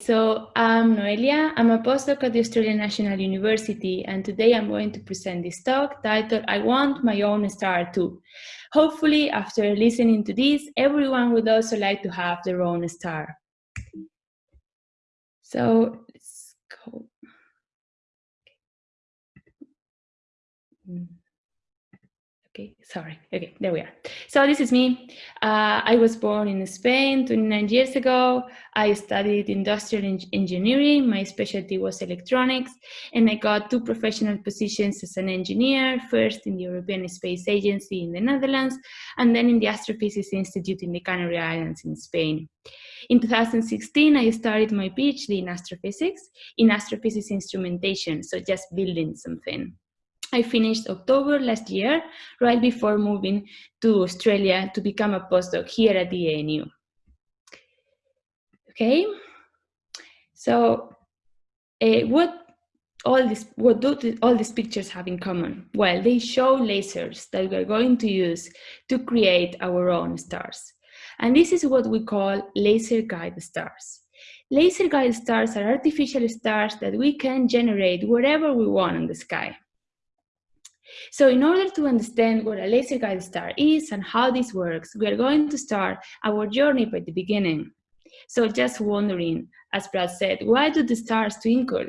So I'm Noelia, I'm a postdoc at the Australian National University and today I'm going to present this talk titled I Want My Own Star Too. Hopefully after listening to this, everyone would also like to have their own star. So let's go. Okay, sorry. Okay, there we are. So this is me. Uh, I was born in Spain 29 years ago. I studied industrial en engineering. My specialty was electronics. And I got two professional positions as an engineer, first in the European Space Agency in the Netherlands, and then in the Astrophysics Institute in the Canary Islands in Spain. In 2016, I started my PhD in astrophysics, in astrophysics instrumentation, so just building something. I finished October last year, right before moving to Australia to become a postdoc here at the ANU. Okay, so uh, what all this what do all these pictures have in common? Well, they show lasers that we are going to use to create our own stars. And this is what we call laser guide stars. Laser guide stars are artificial stars that we can generate wherever we want in the sky. So in order to understand what a laser guide star is and how this works, we are going to start our journey by the beginning. So just wondering, as Brad said, why do the stars twinkle?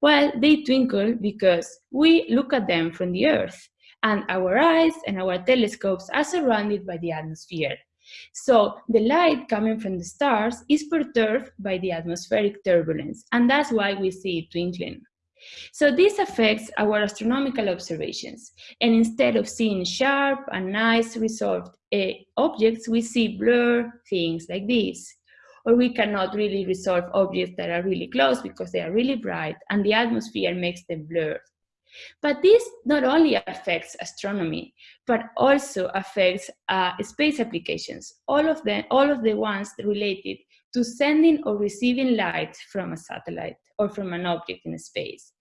Well, they twinkle because we look at them from the Earth, and our eyes and our telescopes are surrounded by the atmosphere. So the light coming from the stars is perturbed by the atmospheric turbulence, and that's why we see it twinkling. So this affects our astronomical observations. And instead of seeing sharp and nice resolved uh, objects, we see blur things like this. Or we cannot really resolve objects that are really close because they are really bright and the atmosphere makes them blurred. But this not only affects astronomy, but also affects uh, space applications, all of, them, all of the ones related to sending or receiving light from a satellite or from an object in space.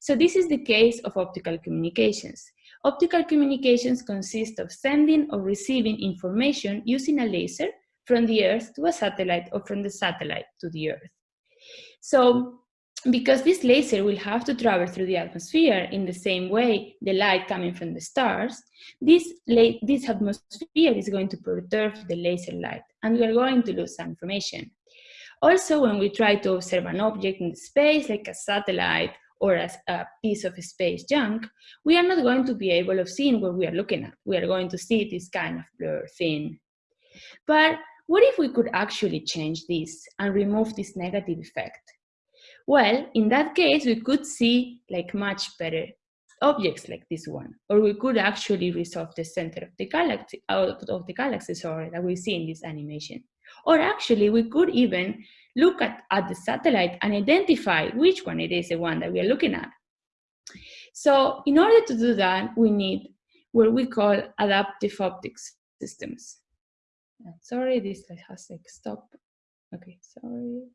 So this is the case of optical communications. Optical communications consist of sending or receiving information using a laser from the Earth to a satellite or from the satellite to the Earth. So because this laser will have to travel through the atmosphere in the same way the light coming from the stars, this, this atmosphere is going to perturb the laser light and we are going to lose some information. Also, when we try to observe an object in space, like a satellite or as a piece of space junk, we are not going to be able of seeing what we are looking at. We are going to see this kind of blur thing. But what if we could actually change this and remove this negative effect? Well, in that case, we could see like much better objects like this one, or we could actually resolve the center of the galaxy, out of the galaxy, sorry, that we see in this animation. Or actually, we could even look at, at the satellite and identify which one it is the one that we are looking at. So in order to do that, we need what we call adaptive optics systems. Sorry, this has like stop. Okay, sorry.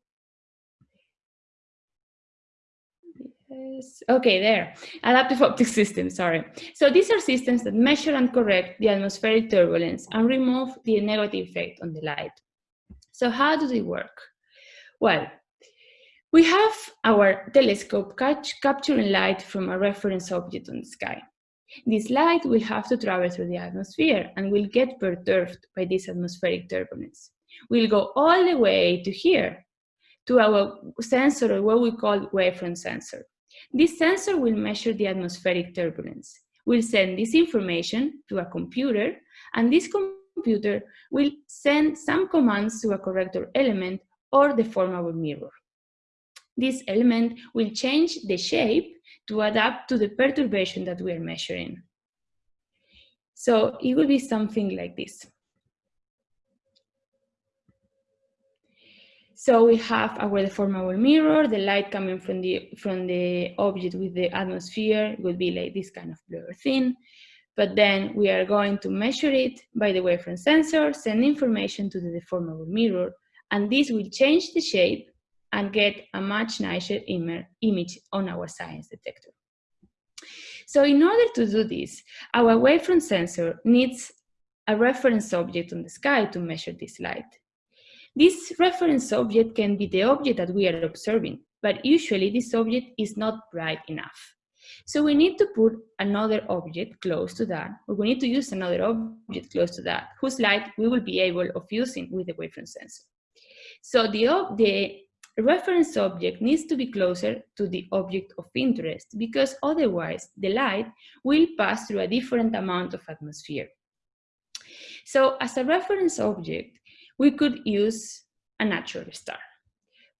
Okay, there. Adaptive optic systems, sorry. So these are systems that measure and correct the atmospheric turbulence and remove the negative effect on the light. So how do they work? Well, we have our telescope catch, capturing light from a reference object on the sky. This light will have to travel through the atmosphere and will get perturbed by this atmospheric turbulence. We'll go all the way to here, to our sensor, or what we call wavefront sensor. This sensor will measure the atmospheric turbulence. We'll send this information to a computer, and this computer will send some commands to a corrector element or the deformable mirror. This element will change the shape to adapt to the perturbation that we are measuring. So it will be something like this. So we have our deformable mirror, the light coming from the, from the object with the atmosphere would be like this kind of blur thing. But then we are going to measure it by the wavefront sensor, send information to the deformable mirror, and this will change the shape and get a much nicer image on our science detector. So in order to do this, our wavefront sensor needs a reference object on the sky to measure this light. This reference object can be the object that we are observing, but usually this object is not bright enough. So we need to put another object close to that, or we need to use another object close to that, whose light we will be able of using with the wavefront sensor. So the, the reference object needs to be closer to the object of interest because otherwise the light will pass through a different amount of atmosphere. So as a reference object, we could use a natural star.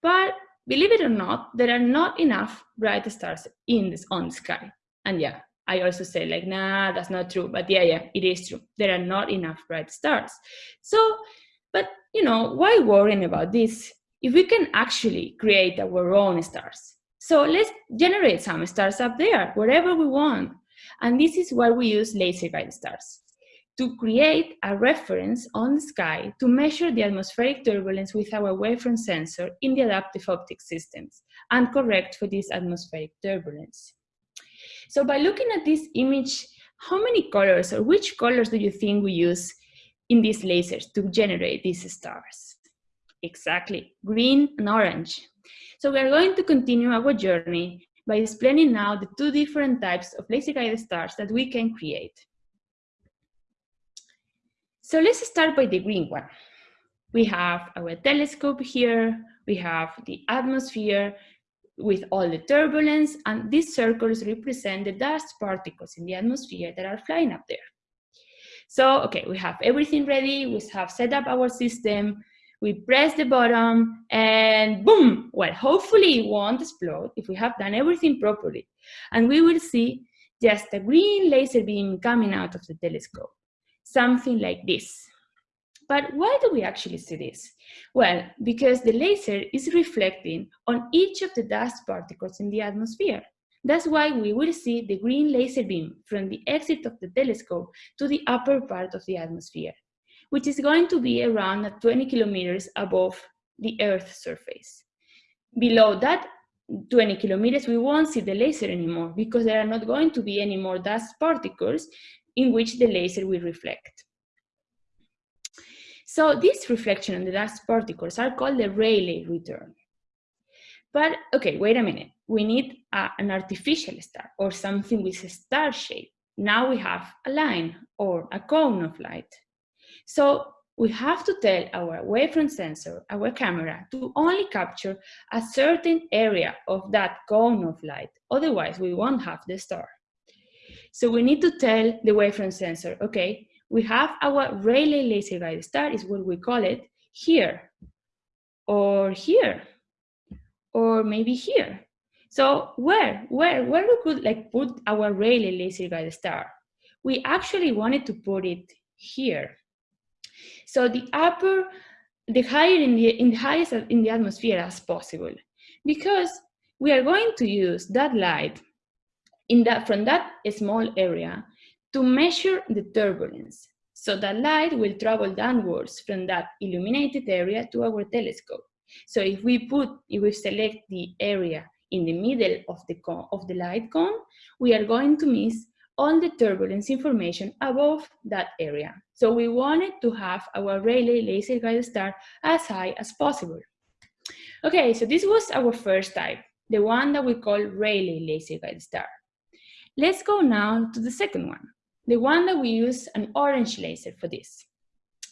But believe it or not, there are not enough bright stars in this on the sky. And yeah, I also say like, nah, that's not true. But yeah, yeah, it is true. There are not enough bright stars. So, but you know, why worrying about this if we can actually create our own stars? So let's generate some stars up there, wherever we want. And this is why we use laser guided stars to create a reference on the sky to measure the atmospheric turbulence with our wavefront sensor in the adaptive optics systems and correct for this atmospheric turbulence. So by looking at this image, how many colors or which colors do you think we use in these lasers to generate these stars? Exactly, green and orange. So we are going to continue our journey by explaining now the two different types of laser-guided stars that we can create. So let's start by the green one. We have our telescope here, we have the atmosphere with all the turbulence, and these circles represent the dust particles in the atmosphere that are flying up there. So, okay, we have everything ready, we have set up our system, we press the button, and boom! Well, hopefully it won't explode if we have done everything properly. And we will see just a green laser beam coming out of the telescope something like this. But why do we actually see this? Well, because the laser is reflecting on each of the dust particles in the atmosphere. That's why we will see the green laser beam from the exit of the telescope to the upper part of the atmosphere, which is going to be around 20 kilometers above the Earth's surface. Below that 20 kilometers, we won't see the laser anymore because there are not going to be any more dust particles in which the laser will reflect. So this reflection on the dust particles are called the Rayleigh return. But okay, wait a minute. We need a, an artificial star or something with a star shape. Now we have a line or a cone of light. So we have to tell our wavefront sensor, our camera, to only capture a certain area of that cone of light. Otherwise, we won't have the star. So we need to tell the wavefront sensor, okay, we have our Rayleigh laser guide star is what we call it here, or here, or maybe here. So where, where, where we could like put our Rayleigh laser guide star? We actually wanted to put it here. So the upper, the higher in the, in the highest in the atmosphere as possible, because we are going to use that light in that, from that small area to measure the turbulence. So that light will travel downwards from that illuminated area to our telescope. So if we put, if we select the area in the middle of the, cone, of the light cone, we are going to miss all the turbulence information above that area. So we wanted to have our Rayleigh laser guide star as high as possible. Okay, so this was our first type, the one that we call Rayleigh laser guide star. Let's go now to the second one, the one that we use an orange laser for this.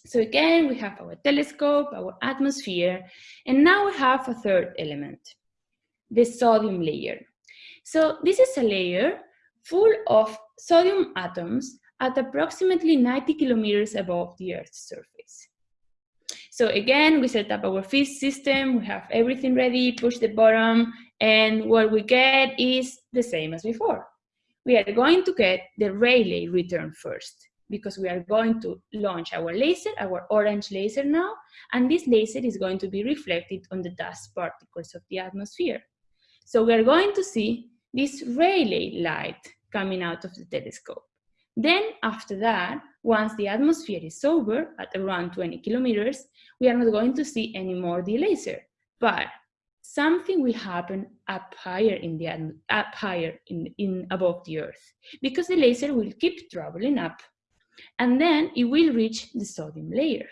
So again, we have our telescope, our atmosphere, and now we have a third element, the sodium layer. So this is a layer full of sodium atoms at approximately 90 kilometers above the Earth's surface. So again, we set up our FIS system, we have everything ready, push the button, and what we get is the same as before we are going to get the Rayleigh return first because we are going to launch our laser, our orange laser now, and this laser is going to be reflected on the dust particles of the atmosphere. So we are going to see this Rayleigh light coming out of the telescope. Then after that, once the atmosphere is over at around 20 kilometers, we are not going to see any more the laser. But something will happen up higher in the up higher in, in above the earth because the laser will keep traveling up and then it will reach the sodium layer.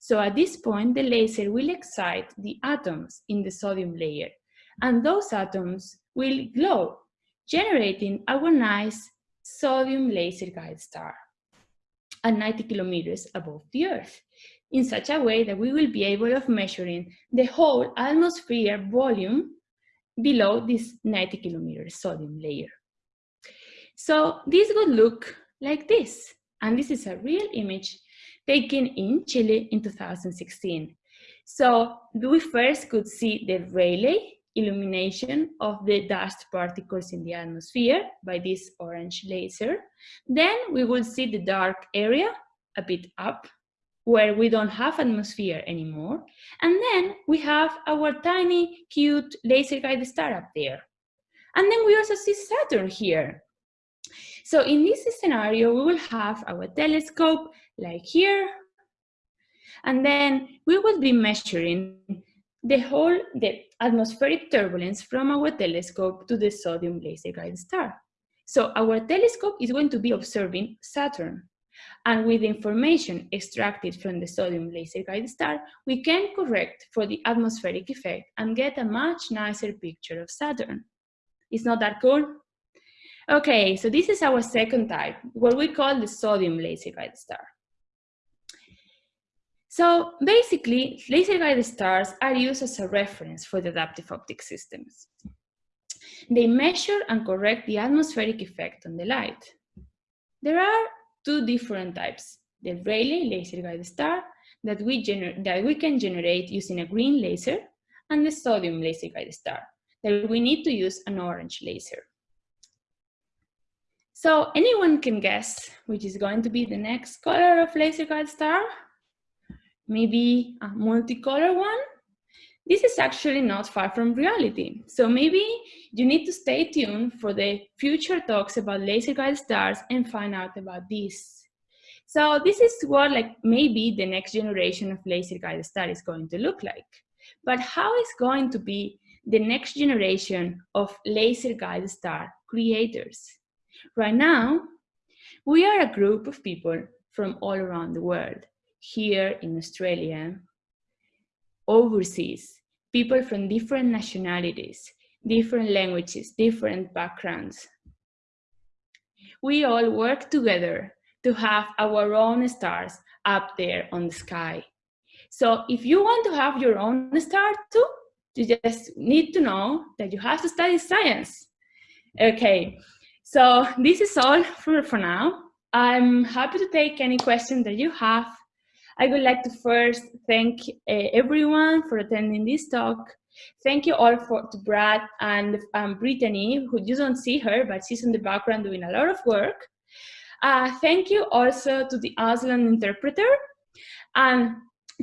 So at this point, the laser will excite the atoms in the sodium layer, and those atoms will glow, generating our nice sodium laser guide star at 90 kilometers above the Earth, in such a way that we will be able of measuring the whole atmosphere volume below this 90 kilometer sodium layer. So this would look like this. And this is a real image taken in Chile in 2016. So we first could see the Rayleigh illumination of the dust particles in the atmosphere by this orange laser. Then we will see the dark area a bit up where we don't have atmosphere anymore. And then we have our tiny, cute laser guided star up there. And then we also see Saturn here. So in this scenario, we will have our telescope like here, and then we will be measuring the whole the atmospheric turbulence from our telescope to the sodium laser guide star. So our telescope is going to be observing Saturn. And with the information extracted from the sodium laser guide star, we can correct for the atmospheric effect and get a much nicer picture of Saturn. It's not that cool? Okay, so this is our second type, what we call the sodium laser guide star. So basically, laser guided stars are used as a reference for the adaptive optic systems. They measure and correct the atmospheric effect on the light. There are two different types, the Rayleigh laser guided star that we, that we can generate using a green laser and the sodium laser guided star that we need to use an orange laser. So anyone can guess which is going to be the next color of laser guide star? Maybe a multicolor one? This is actually not far from reality. So maybe you need to stay tuned for the future talks about laser guide stars and find out about this. So this is what like maybe the next generation of laser guide star is going to look like. But how is going to be the next generation of laser guide star creators? Right now, we are a group of people from all around the world, here in Australia, overseas, people from different nationalities, different languages, different backgrounds. We all work together to have our own stars up there on the sky. So if you want to have your own star too, you just need to know that you have to study science. Okay, so this is all for, for now. I'm happy to take any questions that you have. I would like to first thank uh, everyone for attending this talk. Thank you all for to Brad and um, Brittany, who you don't see her, but she's in the background doing a lot of work. Uh, thank you also to the Auslan interpreter and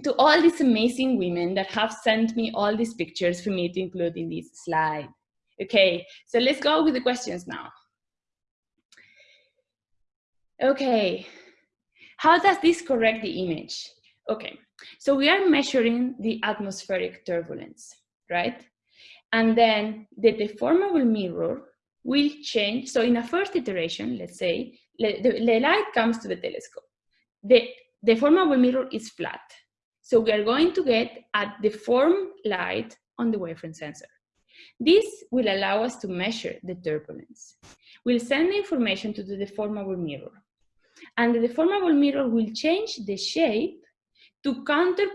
to all these amazing women that have sent me all these pictures for me to include in this slide. Okay, so let's go with the questions now. Okay, how does this correct the image? Okay, so we are measuring the atmospheric turbulence, right? And then the deformable mirror will change. So in a first iteration, let's say, the, the light comes to the telescope. The deformable mirror is flat. So we are going to get a deformed light on the wavefront sensor. This will allow us to measure the turbulence. We'll send the information to the deformable mirror and the deformable mirror will change the shape to counter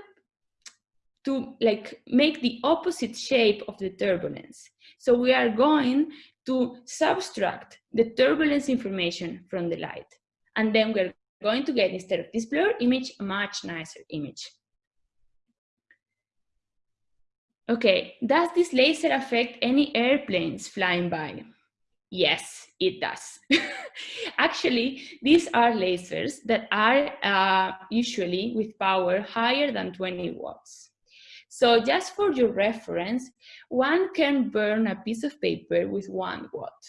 to like make the opposite shape of the turbulence. So we are going to subtract the turbulence information from the light. And then we're going to get, instead of this blur image, a much nicer image. Okay, does this laser affect any airplanes flying by? Yes, it does. Actually, these are lasers that are uh, usually with power higher than 20 watts. So just for your reference, one can burn a piece of paper with one watt.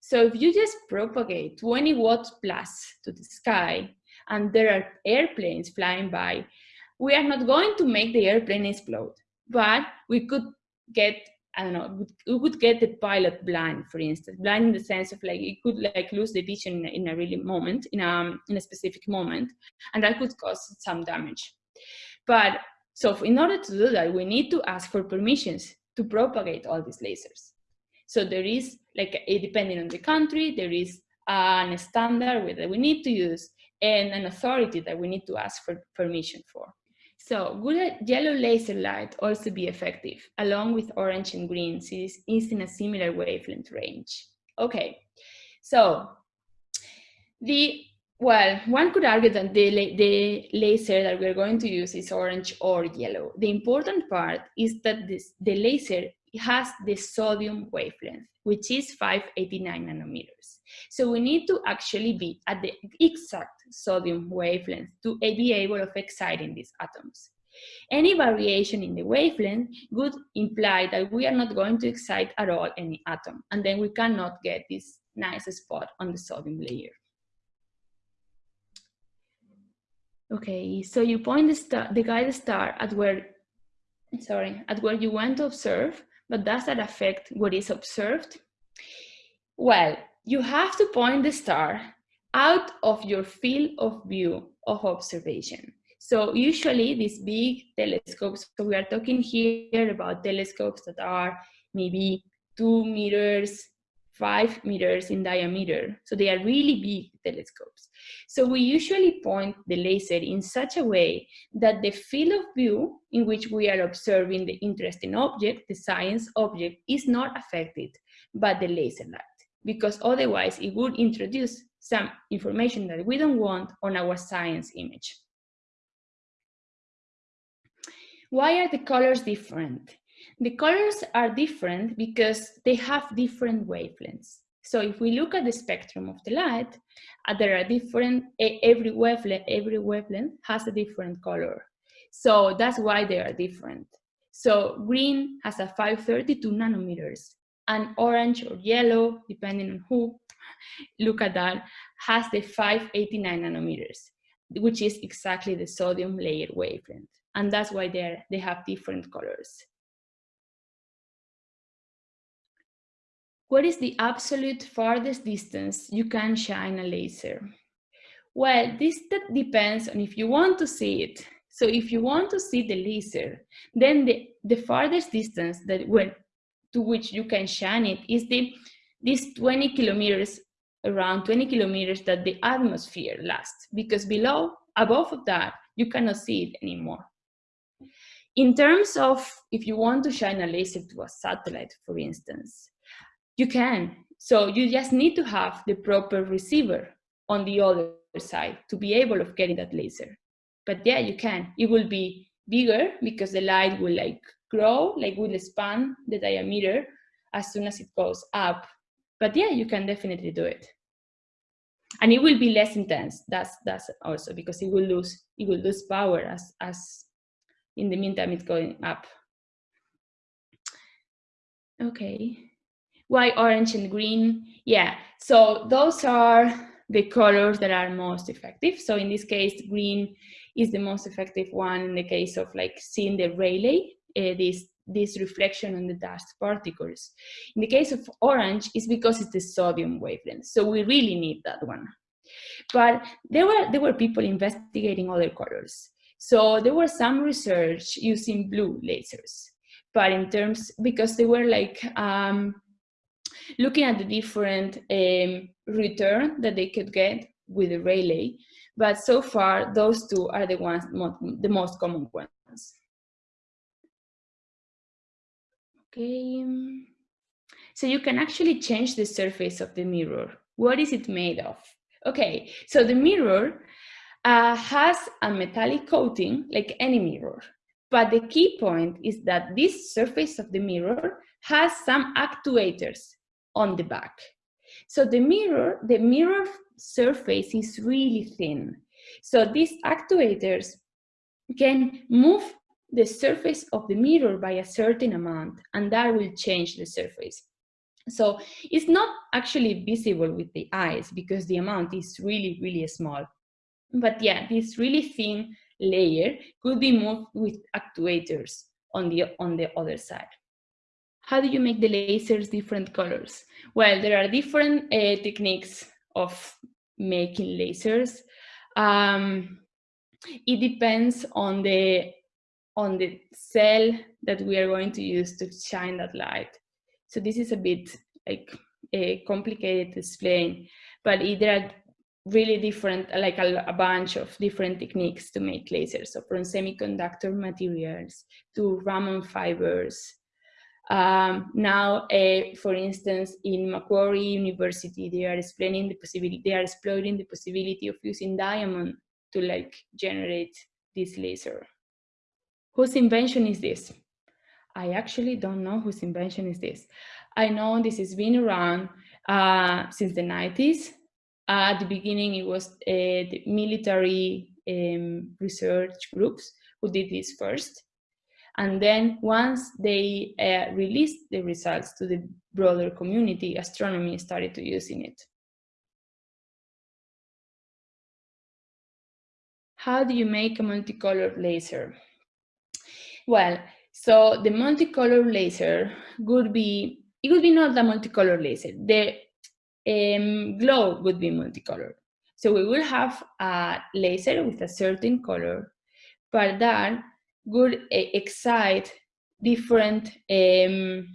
So if you just propagate 20 watts plus to the sky and there are airplanes flying by, we are not going to make the airplane explode, but we could get I don't know, it would get the pilot blind, for instance, blind in the sense of like it could like lose the vision in a really moment, in a in a specific moment, and that could cause some damage. But so in order to do that, we need to ask for permissions to propagate all these lasers. So there is, like, a, depending on the country, there is an standard that we need to use and an authority that we need to ask for permission for. So would yellow laser light also be effective along with orange and green since it's in a similar wavelength range? Okay, so the well, one could argue that the, the laser that we're going to use is orange or yellow. The important part is that this, the laser has the sodium wavelength, which is 589 nanometers. So we need to actually be at the exact sodium wavelength to be able of exciting these atoms. Any variation in the wavelength would imply that we are not going to excite at all any atom, and then we cannot get this nice spot on the sodium layer. Okay, so you point the, star, the guide star at where, sorry, at where you want to observe, but does that affect what is observed? Well, you have to point the star out of your field of view of observation. So usually these big telescopes, so we are talking here about telescopes that are maybe two meters, five meters in diameter. So they are really big telescopes. So we usually point the laser in such a way that the field of view in which we are observing the interesting object, the science object, is not affected by the laser light because otherwise it would introduce some information that we don't want on our science image. Why are the colors different? The colors are different because they have different wavelengths. So if we look at the spectrum of the light, uh, there are different, every wavelength, every wavelength has a different color. So that's why they are different. So green has a 532 nanometers and orange or yellow, depending on who look at that, has the 589 nanometers, which is exactly the sodium layer wavelength. And that's why they they have different colors. What is the absolute farthest distance you can shine a laser? Well, this depends on if you want to see it. So if you want to see the laser, then the, the farthest distance that when, to which you can shine it is the, this 20 kilometers, around 20 kilometers that the atmosphere lasts, because below, above of that, you cannot see it anymore. In terms of if you want to shine a laser to a satellite, for instance, you can. So you just need to have the proper receiver on the other side to be able of getting that laser. But yeah, you can. It will be bigger because the light will like grow, like will expand the diameter as soon as it goes up. But yeah, you can definitely do it. And it will be less intense. That's that's also because it will lose it will lose power as as in the meantime it's going up. Okay why orange and green? Yeah, so those are the colors that are most effective. So in this case, green is the most effective one in the case of like seeing the Rayleigh, uh, this, this reflection on the dust particles. In the case of orange, it's because it's the sodium wavelength. So we really need that one. But there were, there were people investigating other colors. So there were some research using blue lasers. But in terms, because they were like um, looking at the different um, return that they could get with the Rayleigh. But so far, those two are the ones, the most common ones. Okay. So you can actually change the surface of the mirror. What is it made of? Okay, so the mirror uh, has a metallic coating like any mirror. But the key point is that this surface of the mirror has some actuators on the back. So the mirror, the mirror surface is really thin. So these actuators can move the surface of the mirror by a certain amount and that will change the surface. So it's not actually visible with the eyes because the amount is really, really small. But yeah, this really thin layer could be moved with actuators on the, on the other side. How do you make the lasers different colors? Well, there are different uh, techniques of making lasers. Um, it depends on the on the cell that we are going to use to shine that light. So this is a bit like uh, complicated to explain, but there are really different, like a, a, bunch of different techniques to make lasers. So from semiconductor materials to Raman fibers. Um, now, uh, for instance, in Macquarie University, they are explaining the possibility, they are exploring the possibility of using diamond to like generate this laser. Whose invention is this? I actually don't know whose invention is this. I know this has been around uh, since the 90s. Uh, at the beginning, it was uh, the military um, research groups who did this first. And then once they uh, released the results to the broader community, astronomy started to using it. How do you make a multicolored laser? Well, so the multicolor laser would be, it would be not a multicolor laser. The um, glow would be multicolor. So we will have a laser with a certain color, but that would uh, excite different um,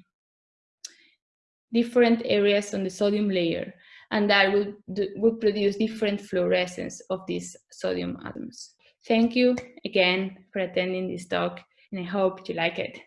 different areas on the sodium layer, and that would, would produce different fluorescence of these sodium atoms. Thank you again for attending this talk and I hope you like it.